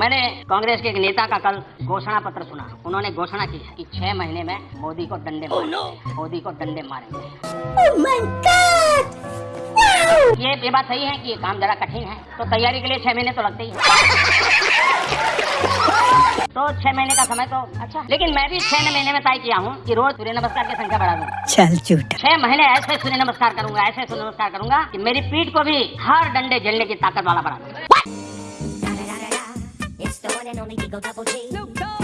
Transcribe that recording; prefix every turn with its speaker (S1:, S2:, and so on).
S1: मैंने कांग्रेस के एक नेता का कल घोषणा पत्र सुना। उन्होंने घोषणा की है कि छह महीने में मोदी को डंडे
S2: Oh,
S1: मारेंगे। मोदी को डंडे मारेंगे।
S2: Oh
S1: ये ये बात सही है कि ये काम जरा कठिन है। तो तैयारी के लिए छह महीने तो लगते ही तो छह महीने का समय तो अच्छा। लेकिन मैं भी छह महीने में तय किया हूँ कि रोज सूर्य नमस्कार की संख्या बढ़ा दूँगा
S2: चल झूठा।
S1: छह महीने ऐसे सूर्य नमस्कार करूँगा ऐसे सूर्य नमस्कार करूँगा कि मेरी पीठ को भी हर डंडे झेलने की ताकत वाला बना दूँगा
S3: And only be go double G. Snoop Dogg.